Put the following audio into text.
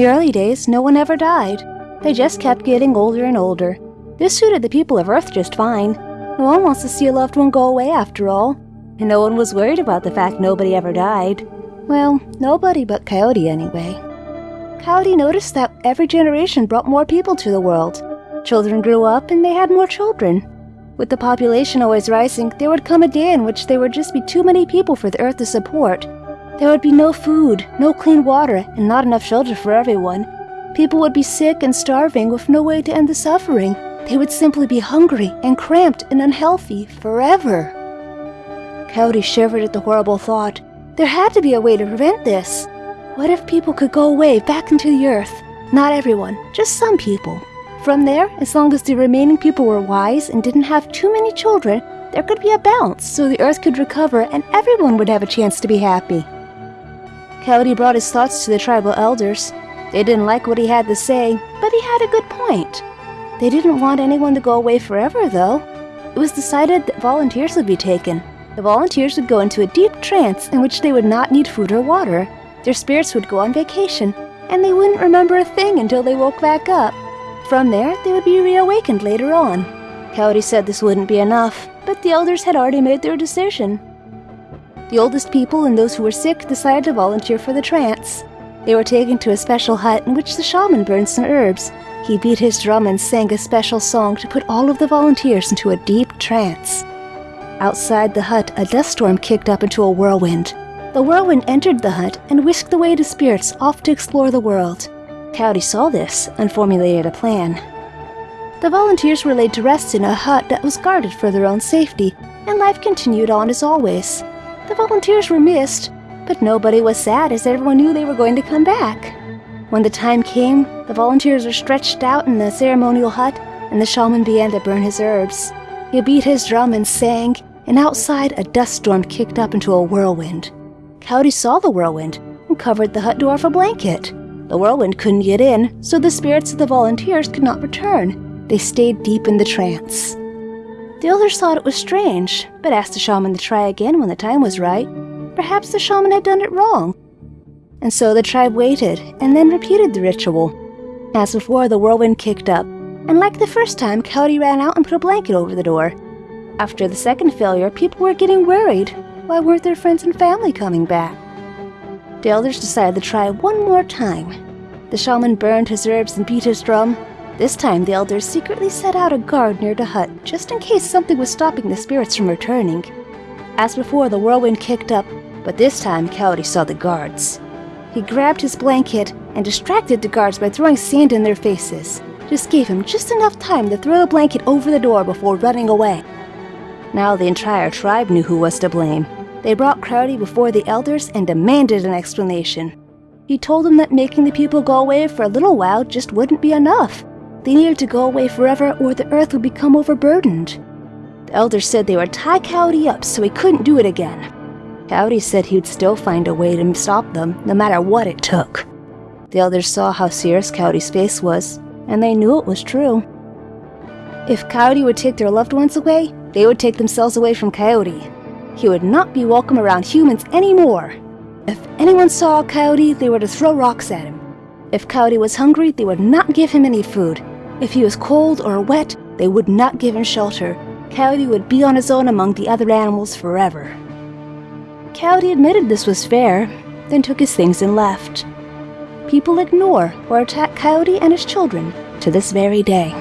the early days, no one ever died. They just kept getting older and older. This suited the people of Earth just fine. No one wants to see a loved one go away after all. And no one was worried about the fact nobody ever died. Well, nobody but Coyote anyway. Coyote noticed that every generation brought more people to the world. Children grew up and they had more children. With the population always rising, there would come a day in which there would just be too many people for the earth to support. There would be no food, no clean water, and not enough shelter for everyone. People would be sick and starving with no way to end the suffering. They would simply be hungry and cramped and unhealthy forever. Coyote shivered at the horrible thought. There had to be a way to prevent this. What if people could go away back into the earth? Not everyone, just some people. From there, as long as the remaining people were wise and didn't have too many children, there could be a balance so the earth could recover and everyone would have a chance to be happy. Coyote brought his thoughts to the tribal elders. They didn't like what he had to say, but he had a good point. They didn't want anyone to go away forever, though. It was decided that volunteers would be taken. The volunteers would go into a deep trance in which they would not need food or water. Their spirits would go on vacation, and they wouldn't remember a thing until they woke back up. From there, they would be reawakened later on. Coyote said this wouldn't be enough, but the elders had already made their decision. The oldest people and those who were sick decided to volunteer for the trance. They were taken to a special hut in which the shaman burned some herbs. He beat his drum and sang a special song to put all of the volunteers into a deep trance. Outside the hut, a dust storm kicked up into a whirlwind. The whirlwind entered the hut and whisked away the spirits off to explore the world. Coyote saw this and formulated a plan. The volunteers were laid to rest in a hut that was guarded for their own safety, and life continued on as always. The volunteers were missed, but nobody was sad as everyone knew they were going to come back. When the time came, the volunteers were stretched out in the ceremonial hut, and the shaman began to burn his herbs. He beat his drum and sang, and outside a dust storm kicked up into a whirlwind. Coyote saw the whirlwind and covered the hut door with a blanket. The whirlwind couldn't get in, so the spirits of the volunteers could not return. They stayed deep in the trance. The elders thought it was strange, but asked the shaman to try again when the time was right. Perhaps the shaman had done it wrong. And so the tribe waited and then repeated the ritual. As before, the whirlwind kicked up, and like the first time, Coyote ran out and put a blanket over the door. After the second failure, people were getting worried. Why weren't their friends and family coming back? The elders decided to try one more time. The shaman burned his herbs and beat his drum. This time, the elders secretly set out a guard near the hut, just in case something was stopping the spirits from returning. As before, the whirlwind kicked up, but this time Coyote saw the guards. He grabbed his blanket and distracted the guards by throwing sand in their faces. This gave him just enough time to throw the blanket over the door before running away. Now the entire tribe knew who was to blame. They brought Coyote before the elders and demanded an explanation. He told them that making the people go away for a little while just wouldn't be enough. They needed to go away forever or the earth would become overburdened. The elders said they would tie Coyote up so he couldn't do it again. Coyote said he would still find a way to stop them, no matter what it took. The elders saw how serious Coyote's face was, and they knew it was true. If Coyote would take their loved ones away, they would take themselves away from Coyote. He would not be welcome around humans anymore. If anyone saw coyote, they were to throw rocks at him. If Coyote was hungry, they would not give him any food. If he was cold or wet, they would not give him shelter. Coyote would be on his own among the other animals forever. Coyote admitted this was fair, then took his things and left. People ignore or attack Coyote and his children to this very day.